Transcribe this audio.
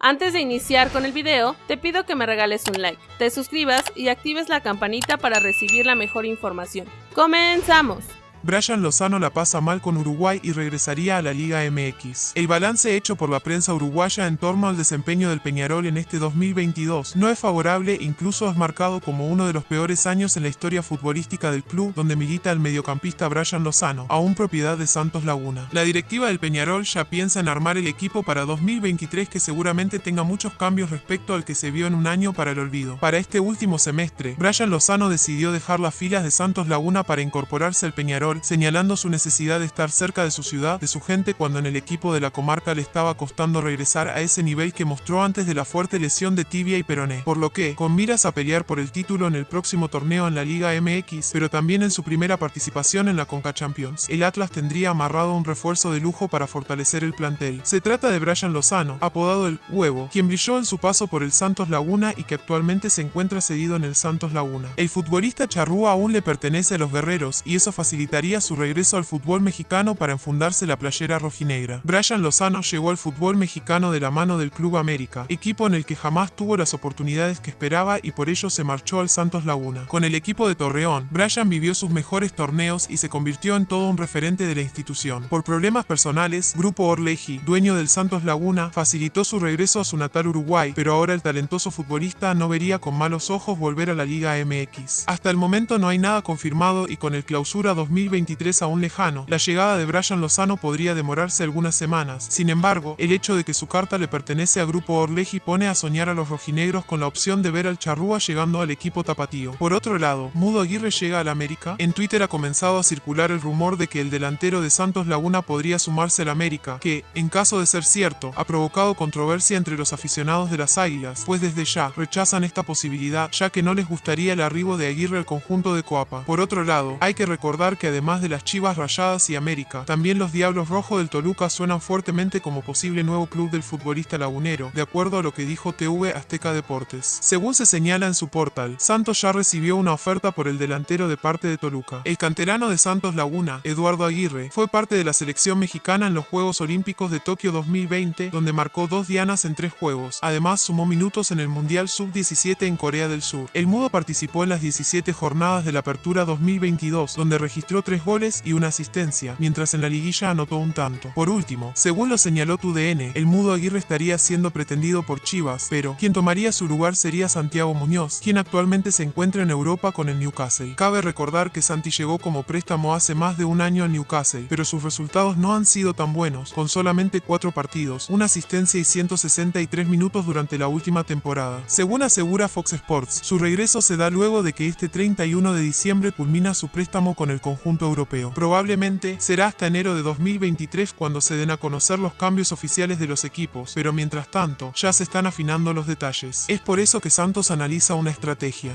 Antes de iniciar con el video, te pido que me regales un like, te suscribas y actives la campanita para recibir la mejor información. ¡Comenzamos! Brian Lozano la pasa mal con Uruguay y regresaría a la Liga MX. El balance hecho por la prensa uruguaya en torno al desempeño del Peñarol en este 2022 no es favorable, incluso es marcado como uno de los peores años en la historia futbolística del club, donde milita el mediocampista Brian Lozano, aún propiedad de Santos Laguna. La directiva del Peñarol ya piensa en armar el equipo para 2023 que seguramente tenga muchos cambios respecto al que se vio en un año para el olvido. Para este último semestre, Brian Lozano decidió dejar las filas de Santos Laguna para incorporarse al Peñarol señalando su necesidad de estar cerca de su ciudad, de su gente cuando en el equipo de la comarca le estaba costando regresar a ese nivel que mostró antes de la fuerte lesión de tibia y peroné, por lo que, con miras a pelear por el título en el próximo torneo en la Liga MX, pero también en su primera participación en la Conca Champions, el Atlas tendría amarrado un refuerzo de lujo para fortalecer el plantel. Se trata de Brian Lozano, apodado el Huevo, quien brilló en su paso por el Santos Laguna y que actualmente se encuentra cedido en el Santos Laguna. El futbolista charrúa aún le pertenece a los guerreros y eso facilita su regreso al fútbol mexicano para enfundarse la playera rojinegra. Brian Lozano llegó al fútbol mexicano de la mano del Club América, equipo en el que jamás tuvo las oportunidades que esperaba y por ello se marchó al Santos Laguna. Con el equipo de Torreón, Brian vivió sus mejores torneos y se convirtió en todo un referente de la institución. Por problemas personales, Grupo Orleji, dueño del Santos Laguna, facilitó su regreso a su natal Uruguay, pero ahora el talentoso futbolista no vería con malos ojos volver a la Liga MX. Hasta el momento no hay nada confirmado y con el clausura 2000 2023 aún lejano, la llegada de Brian Lozano podría demorarse algunas semanas. Sin embargo, el hecho de que su carta le pertenece a Grupo Orleji pone a soñar a los rojinegros con la opción de ver al Charrúa llegando al equipo tapatío. Por otro lado, Mudo Aguirre llega al América. En Twitter ha comenzado a circular el rumor de que el delantero de Santos Laguna podría sumarse al América, que, en caso de ser cierto, ha provocado controversia entre los aficionados de las Águilas, pues desde ya rechazan esta posibilidad ya que no les gustaría el arribo de Aguirre al conjunto de Coapa. Por otro lado, hay que recordar que además de las Chivas Rayadas y América, también los Diablos Rojos del Toluca suenan fuertemente como posible nuevo club del futbolista lagunero, de acuerdo a lo que dijo TV Azteca Deportes. Según se señala en su portal, Santos ya recibió una oferta por el delantero de parte de Toluca. El canterano de Santos Laguna, Eduardo Aguirre, fue parte de la selección mexicana en los Juegos Olímpicos de Tokio 2020, donde marcó dos dianas en tres juegos. Además, sumó minutos en el Mundial Sub-17 en Corea del Sur. El Mudo participó en las 17 jornadas de la Apertura 2022, donde registró tres goles y una asistencia, mientras en la liguilla anotó un tanto. Por último, según lo señaló TUDN, el Mudo Aguirre estaría siendo pretendido por Chivas, pero quien tomaría su lugar sería Santiago Muñoz, quien actualmente se encuentra en Europa con el Newcastle. Cabe recordar que Santi llegó como préstamo hace más de un año al Newcastle, pero sus resultados no han sido tan buenos, con solamente cuatro partidos, una asistencia y 163 minutos durante la última temporada. Según asegura Fox Sports, su regreso se da luego de que este 31 de diciembre culmina su préstamo con el conjunto europeo. Probablemente será hasta enero de 2023 cuando se den a conocer los cambios oficiales de los equipos, pero mientras tanto ya se están afinando los detalles. Es por eso que Santos analiza una estrategia.